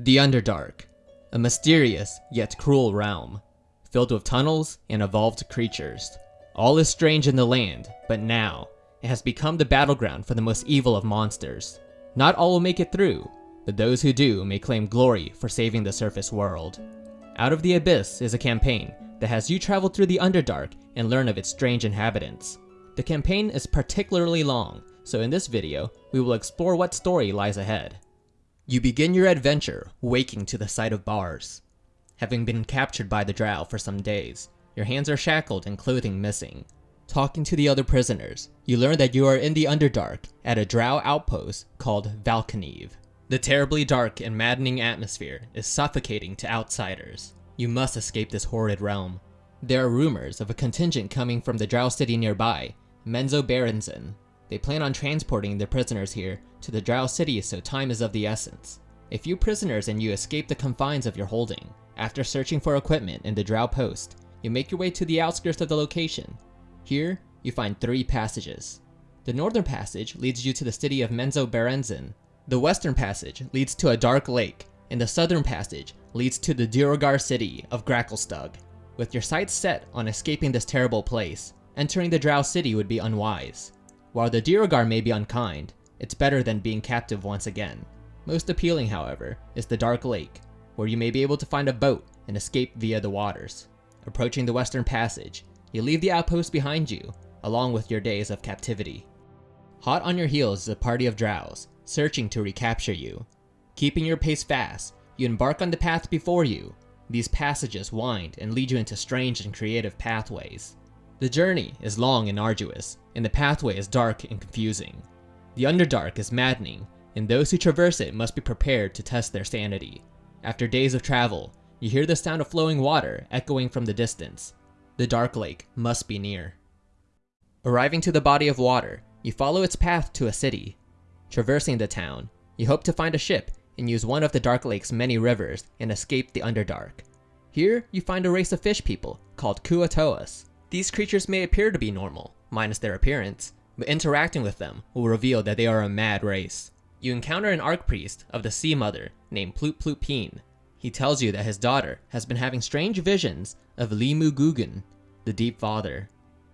The Underdark, a mysterious yet cruel realm, filled with tunnels and evolved creatures. All is strange in the land, but now, it has become the battleground for the most evil of monsters. Not all will make it through, but those who do may claim glory for saving the surface world. Out of the Abyss is a campaign that has you travel through the Underdark and learn of its strange inhabitants. The campaign is particularly long, so in this video, we will explore what story lies ahead. You begin your adventure waking to the sight of bars. Having been captured by the drow for some days, your hands are shackled and clothing missing. Talking to the other prisoners, you learn that you are in the Underdark at a drow outpost called Velkynvelve. The terribly dark and maddening atmosphere is suffocating to outsiders. You must escape this horrid realm. There are rumors of a contingent coming from the drow city nearby, Menzo Menzoberranzan, they plan on transporting their prisoners here to the Drow city so time is of the essence. If you prisoners and you escape the confines of your holding. After searching for equipment in the Drow post, you make your way to the outskirts of the location. Here, you find three passages. The northern passage leads you to the city of Menzoberranzan. The western passage leads to a dark lake, and the southern passage leads to the Duergar city of Gracklstugh. With your sights set on escaping this terrible place, entering the Drow city would be unwise. While the Duergar may be unkind, it's better than being captive once again. Most appealing, however, is the Dark Lake, where you may be able to find a boat and escape via the waters. Approaching the Western Passage, you leave the outpost behind you, along with your days of captivity. Hot on your heels is a party of drows, searching to recapture you. Keeping your pace fast, you embark on the path before you. These passages wind and lead you into strange and creative pathways. The journey is long and arduous, and the pathway is dark and confusing. The Underdark is maddening, and those who traverse it must be prepared to test their sanity. After days of travel, you hear the sound of flowing water echoing from the distance. The Dark Lake must be near. Arriving to the body of water, you follow its path to a city. Traversing the town, you hope to find a ship and use one of the Dark Lake's many rivers and escape the Underdark. Here, you find a race of fish people called Kuo-toas. These creatures may appear to be normal, minus their appearance, but interacting with them will reveal that they are a mad race. You encounter an Archpriest of the Sea Mother named Ploop Ploopeen. He tells you that his daughter has been having strange visions of Leemooggoogoon, the Deep Father.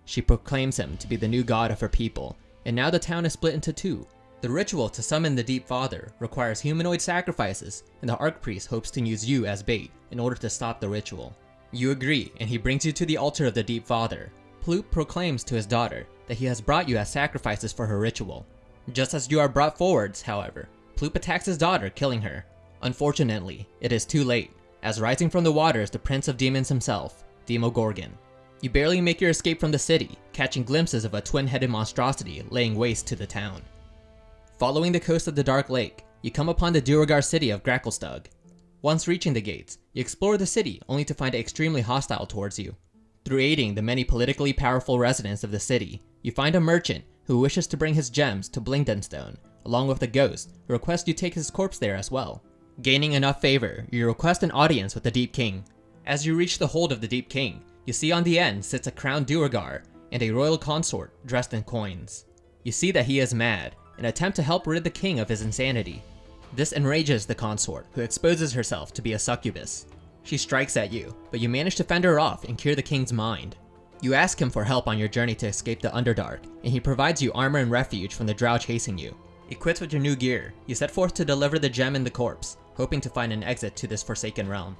She proclaims him to be the new god of her people, and now the town is split into two. The ritual to summon the Deep Father requires humanoid sacrifices, and the Archpriest hopes to use you as bait in order to stop the ritual. You agree, and he brings you to the altar of the Deep Father. Ploop proclaims to his daughter that he has brought you as sacrifices for her ritual. Just as you are brought forwards, however, Ploop attacks his daughter, killing her. Unfortunately, it is too late, as rising from the water is the Prince of Demons himself, Demogorgon. You barely make your escape from the city, catching glimpses of a twin-headed monstrosity laying waste to the town. Following the coast of the Dark Lake, you come upon the Duergar city of Gracklstugh. Once reaching the gates, you explore the city only to find it extremely hostile towards you. Through aiding the many politically powerful residents of the city, you find a merchant who wishes to bring his gems to Blingdenstone, along with a ghost who requests you take his corpse there as well. Gaining enough favor, you request an audience with the Deep King. As you reach the hold of the Deep King, you see on the end sits a crowned Duergar and a royal consort dressed in coins. You see that he is mad and attempt to help rid the king of his insanity. This enrages the consort, who exposes herself to be a succubus. She strikes at you, but you manage to fend her off and cure the king's mind. You ask him for help on your journey to escape the Underdark, and he provides you armor and refuge from the drow chasing you. Equipped with your new gear, you set forth to deliver the gem and the corpse, hoping to find an exit to this forsaken realm.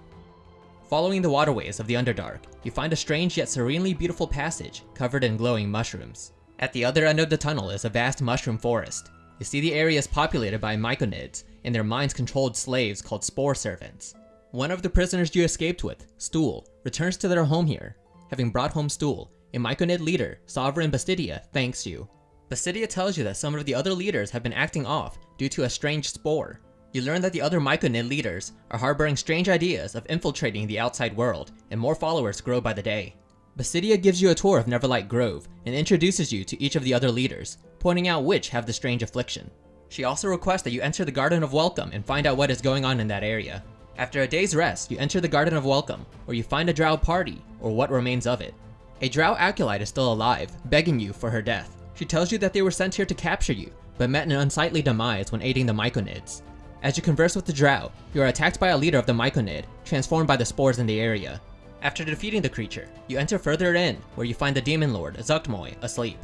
Following the waterways of the Underdark, you find a strange yet serenely beautiful passage covered in glowing mushrooms. At the other end of the tunnel is a vast mushroom forest. You see the area is populated by myconids, and their minds-controlled slaves called Spore Servants. One of the prisoners you escaped with, Stool, returns to their home here. Having brought home Stool, a Myconid leader, Sovereign Basidia, thanks you. Basidia tells you that some of the other leaders have been acting off due to a strange spore. You learn that the other Myconid leaders are harboring strange ideas of infiltrating the outside world, and more followers grow by the day. Basidia gives you a tour of Neverlight Grove and introduces you to each of the other leaders, pointing out which have the strange affliction. She also requests that you enter the Garden of Welcome and find out what is going on in that area. After a day's rest, you enter the Garden of Welcome, where you find a drow party, or what remains of it. A drow acolyte is still alive, begging you for her death. She tells you that they were sent here to capture you, but met an unsightly demise when aiding the Myconids. As you converse with the Drow, you are attacked by a leader of the Myconid, transformed by the spores in the area. After defeating the creature, you enter further in, where you find the Demon Lord, Zuggtmoy, asleep.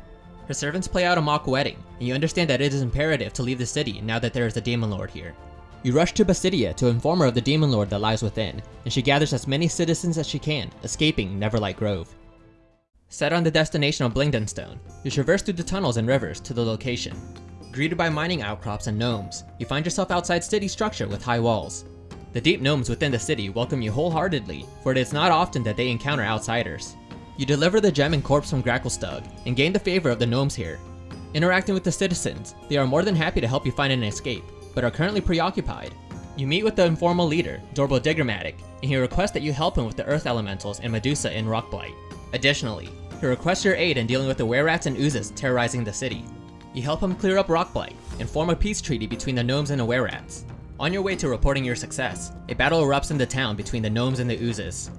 Her servants play out a mock wedding, and you understand that it is imperative to leave the city now that there is a Demon Lord here. You rush to Basidia to inform her of the Demon Lord that lies within, and she gathers as many citizens as she can, escaping Neverlight Grove. Set on the destination of Blingdenstone, you traverse through the tunnels and rivers to the location. Greeted by mining outcrops and gnomes, you find yourself outside city structure with high walls. The deep gnomes within the city welcome you wholeheartedly, for it is not often that they encounter outsiders. You deliver the gem and corpse from Gracklstugh, and gain the favor of the gnomes here. Interacting with the citizens, they are more than happy to help you find an escape, but are currently preoccupied. You meet with the informal leader, Dorbo Digramatic, and he requests that you help him with the earth elementals and Medusa in Rockblight. Additionally, he requests your aid in dealing with the were-rats and oozes terrorizing the city. You help him clear up Rockblight, and form a peace treaty between the gnomes and the were-rats. On your way to reporting your success, a battle erupts in the town between the gnomes and the oozes.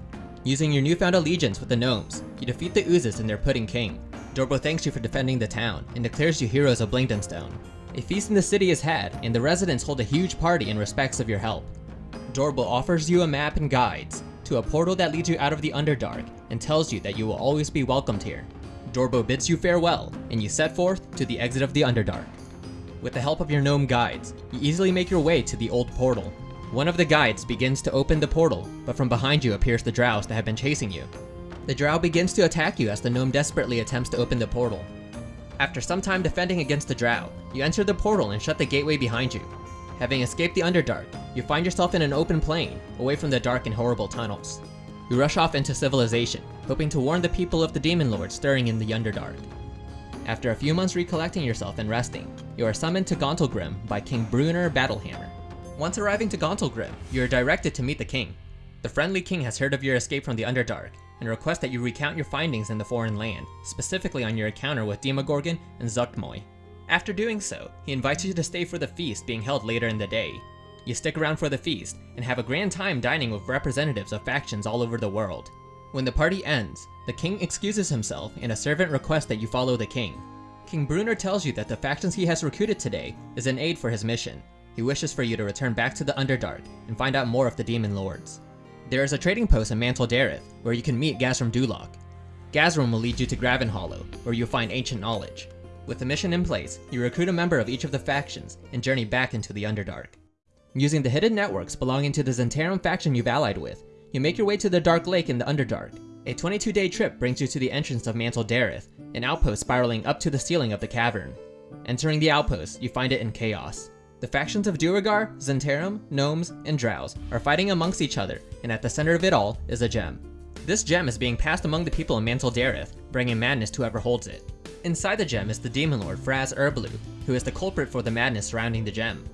Using your newfound allegiance with the gnomes, you defeat the oozes and their pudding king. Dorbo thanks you for defending the town, and declares you heroes of Blingdenstone. A feast in the city is had, and the residents hold a huge party in respects of your help. Dorbo offers you a map and guides to a portal that leads you out of the Underdark and tells you that you will always be welcomed here. Dorbo bids you farewell, and you set forth to the exit of the Underdark. With the help of your gnome guides, you easily make your way to the old portal. One of the guides begins to open the portal, but from behind you appears the drows that have been chasing you. The drow begins to attack you as the gnome desperately attempts to open the portal. After some time defending against the drow, you enter the portal and shut the gateway behind you. Having escaped the Underdark, you find yourself in an open plain, away from the dark and horrible tunnels. You rush off into civilization, hoping to warn the people of the Demon Lord stirring in the Underdark. After a few months recollecting yourself and resting, you are summoned to Gauntlgrym by King Bruenor Battlehammer. Once arriving to Gauntlgrym, you are directed to meet the king. The friendly king has heard of your escape from the Underdark, and requests that you recount your findings in the foreign land, specifically on your encounter with Demogorgon and Zuggtmoy. After doing so, he invites you to stay for the feast being held later in the day. You stick around for the feast, and have a grand time dining with representatives of factions all over the world. When the party ends, the king excuses himself and a servant requests that you follow the king. King Bruenor tells you that the factions he has recruited today is an aid for his mission. He wishes for you to return back to the Underdark and find out more of the Demon Lords. There is a trading post in Mantol-Derith where you can meet Gazrim Duloc. Gazrim will lead you to Gravenhollow, where you'll find ancient knowledge. With the mission in place, you recruit a member of each of the factions and journey back into the Underdark. Using the hidden networks belonging to the Zhentarim faction you've allied with, you make your way to the Dark Lake in the Underdark. A 22-day trip brings you to the entrance of Mantol-Derith, an outpost spiraling up to the ceiling of the cavern. Entering the outpost, you find it in chaos. The factions of Duergar, Zhentarim, Gnomes, and Drows are fighting amongst each other, and at the center of it all is a gem. This gem is being passed among the people in Mantol-Derith, bringing madness to whoever holds it. Inside the gem is the Demon Lord Fraz-Urb'luu, who is the culprit for the madness surrounding the gem.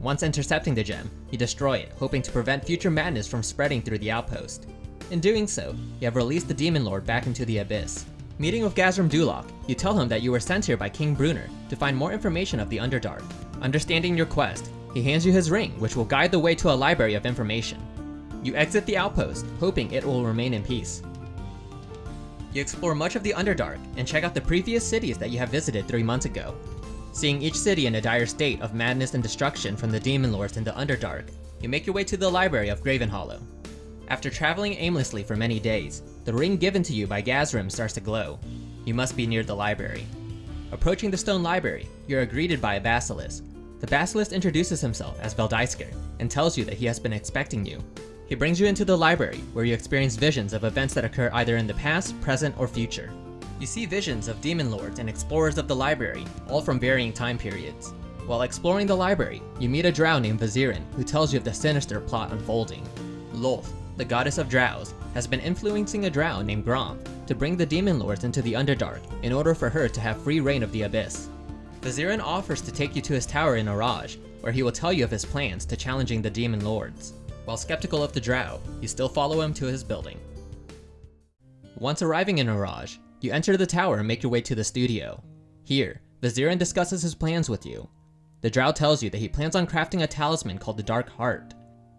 Once intercepting the gem, you destroy it, hoping to prevent future madness from spreading through the outpost. In doing so, you have released the Demon Lord back into the Abyss. Meeting with Gazrim Duloc, you tell him that you were sent here by King Bruenor to find more information of the Underdark. Understanding your quest, he hands you his ring, which will guide the way to a library of information. You exit the outpost, hoping it will remain in peace. You explore much of the Underdark and check out the previous cities that you have visited three months ago. Seeing each city in a dire state of madness and destruction from the Demon Lords in the Underdark, you make your way to the library of Gravenhollow. After traveling aimlessly for many days, the ring given to you by Gazrim starts to glow. You must be near the library. Approaching the stone library, you are greeted by a basilisk. The basilisk introduces himself as Veldaisker and tells you that he has been expecting you. He brings you into the library, where you experience visions of events that occur either in the past, present, or future. You see visions of demon lords and explorers of the library, all from varying time periods. While exploring the library, you meet a drow named Vizeran, who tells you of the sinister plot unfolding. Lolth, the goddess of drows, has been influencing a drow named Gromp to bring the demon lords into the Underdark in order for her to have free reign of the Abyss. Vizeran offers to take you to his tower in Araj, where he will tell you of his plans to challenging the demon lords. While skeptical of the drow, you still follow him to his building. Once arriving in Araj, you enter the tower and make your way to the studio. Here, Vizeran discusses his plans with you. The drow tells you that he plans on crafting a talisman called the Dark Heart.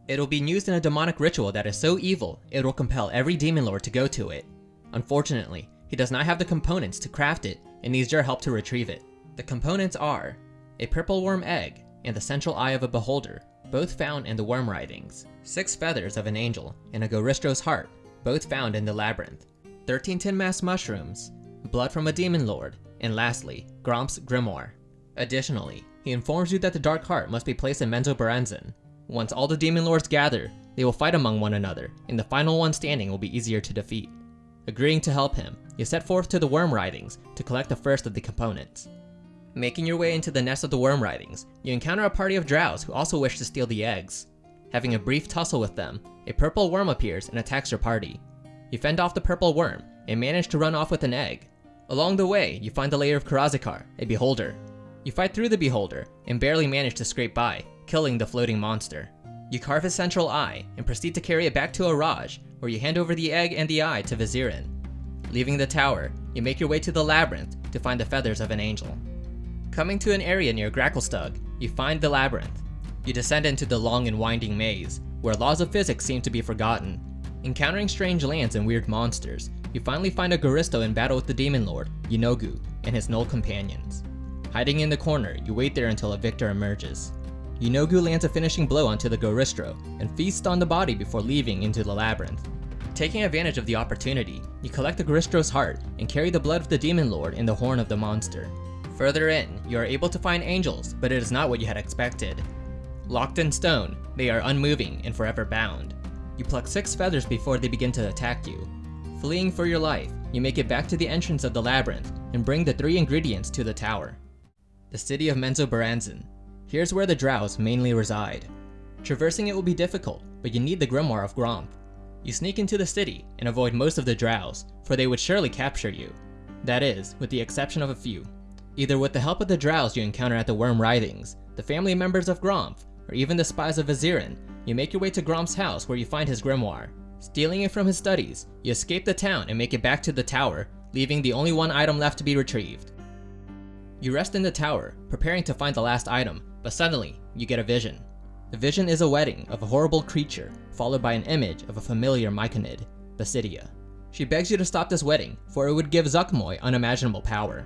It'll be used in a demonic ritual that is so evil, it will compel every demon lord to go to it. Unfortunately, he does not have the components to craft it and needs your help to retrieve it. The components are a purple worm egg and the central eye of a beholder, both found in the Worm Writhings, six feathers of an angel, and a Goristro's heart, both found in the Labyrinth, 13 tinmask mushrooms, blood from a demon lord, and lastly, Gromp's grimoire. Additionally, he informs you that the Dark Heart must be placed in Menzoberranzan. Once all the demon lords gather, they will fight among one another, and the final one standing will be easier to defeat. Agreeing to help him, you set forth to the Worm Writhings to collect the first of the components. Making your way into the nest of the Worm Writhings, you encounter a party of drows who also wish to steal the eggs. Having a brief tussle with them, a purple worm appears and attacks your party. You fend off the purple worm and manage to run off with an egg. Along the way, you find the lair of Karazikar, a beholder. You fight through the beholder and barely manage to scrape by, killing the floating monster. You carve his central eye and proceed to carry it back to Araj, where you hand over the egg and the eye to Vizeran. Leaving the tower, you make your way to the labyrinth to find the feathers of an angel. Coming to an area near Gracklstugh, you find the labyrinth. You descend into the long and winding maze, where laws of physics seem to be forgotten. Encountering strange lands and weird monsters, you finally find a Goristro in battle with the Demon Lord, Yeenoghu, and his gnoll companions. Hiding in the corner, you wait there until a victor emerges. Yeenoghu lands a finishing blow onto the Goristro and feasts on the body before leaving into the labyrinth. Taking advantage of the opportunity, you collect the Goristro's heart and carry the blood of the Demon Lord in the horn of the monster. Further in, you are able to find angels, but it is not what you had expected. Locked in stone, they are unmoving and forever bound. You pluck six feathers before they begin to attack you. Fleeing for your life, you make it back to the entrance of the labyrinth and bring the three ingredients to the tower. The city of Menzoberranzan, Here's where the drows mainly reside. Traversing it will be difficult, but you need the Grimoire of Gromp. You sneak into the city and avoid most of the drows, for they would surely capture you. That is, with the exception of a few. Either with the help of the drows you encounter at the Worm Writhings, the family members of Gromp, or even the spies of Vizeran, you make your way to Gromp's house where you find his grimoire. Stealing it from his studies, you escape the town and make it back to the tower, leaving the only one item left to be retrieved. You rest in the tower, preparing to find the last item, but suddenly, you get a vision. The vision is a wedding of a horrible creature, followed by an image of a familiar Myconid, Basidia. She begs you to stop this wedding, for it would give Zuggtmoy unimaginable power.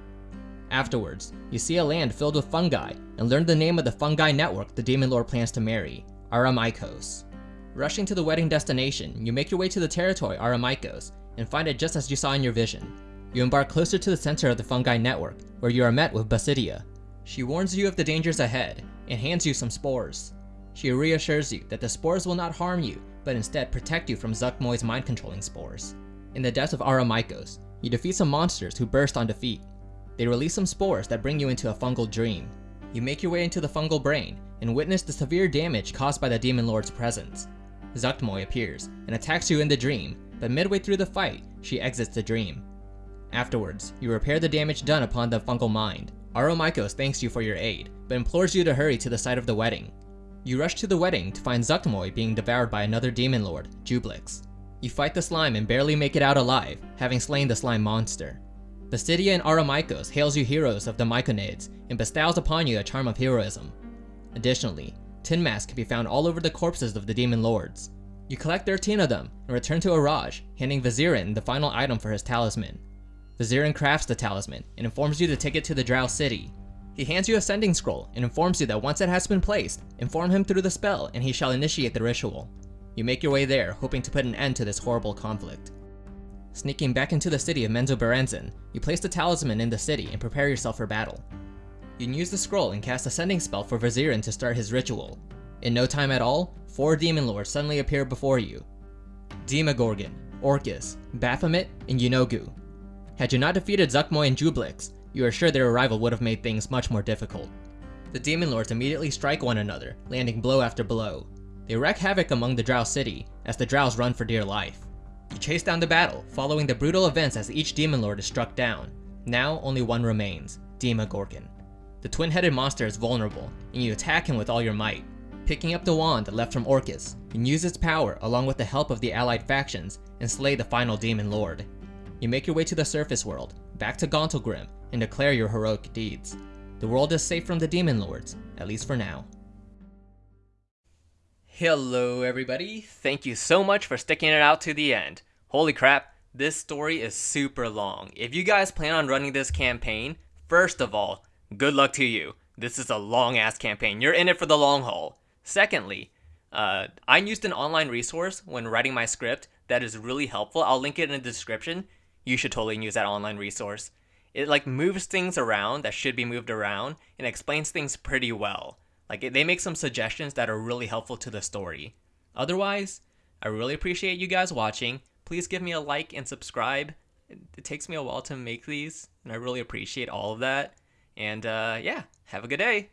Afterwards, you see a land filled with fungi, and learn the name of the fungi network the Demon Lord plans to marry, Araumycos. Rushing to the wedding destination, you make your way to the territory Araumycos, and find it just as you saw in your vision. You embark closer to the center of the fungi network, where you are met with Basidia. She warns you of the dangers ahead, and hands you some spores. She reassures you that the spores will not harm you, but instead protect you from Zuggtmoy's mind-controlling spores. In the depths of Araumycos, you defeat some monsters who burst on defeat. They release some spores that bring you into a fungal dream. You make your way into the fungal brain and witness the severe damage caused by the Demon Lord's presence. Zuggtmoy appears and attacks you in the dream, but midway through the fight, she exits the dream. Afterwards, you repair the damage done upon the fungal mind. Araumycos thanks you for your aid, but implores you to hurry to the site of the wedding. You rush to the wedding to find Zuggtmoy being devoured by another demon lord, Juiblex. You fight the slime and barely make it out alive, having slain the slime monster. Basidia and Aramikos hails you heroes of the Myconids and bestows upon you a charm of heroism. Additionally, tin masks can be found all over the corpses of the demon lords. You collect 13 of them and return to Araj, handing Vizeran the final item for his talisman. Vizeran crafts the talisman and informs you to take it to the Drow City, he hands you a sending scroll and informs you that once it has been placed, inform him through the spell and he shall initiate the ritual. You make your way there, hoping to put an end to this horrible conflict. Sneaking back into the city of Menzoberranzan, you place the talisman in the city and prepare yourself for battle. You can use the scroll and cast a sending spell for Vizeran to start his ritual. In no time at all, four demon lords suddenly appear before you. Demogorgon, Orcus, Baphomet, and Yeenoghu. Had you not defeated Zuggtmoy and Juiblex, you are sure their arrival would have made things much more difficult. The Demon Lords immediately strike one another, landing blow after blow. They wreak havoc among the Drow city, as the Drows run for dear life. You chase down the battle, following the brutal events as each Demon Lord is struck down. Now, only one remains, Demogorgon. The twin-headed monster is vulnerable, and you attack him with all your might. Picking up the wand left from Orcus, you use its power along with the help of the allied factions, and slay the final Demon Lord. You make your way to the surface world, back to Gauntlgrym, and declare your heroic deeds. The world is safe from the demon lords, at least for now. Hello everybody, thank you so much for sticking it out to the end. Holy crap, this story is super long. If you guys plan on running this campaign, first of all, good luck to you. This is a long ass campaign, you're in it for the long haul. Secondly, uh, I used an online resource when writing my script that is really helpful. I'll link it in the description. You should totally use that online resource. It like moves things around that should be moved around and explains things pretty well. Like they make some suggestions that are really helpful to the story. Otherwise, I really appreciate you guys watching. Please give me a like and subscribe. It takes me a while to make these, and I really appreciate all of that. And uh, yeah, have a good day.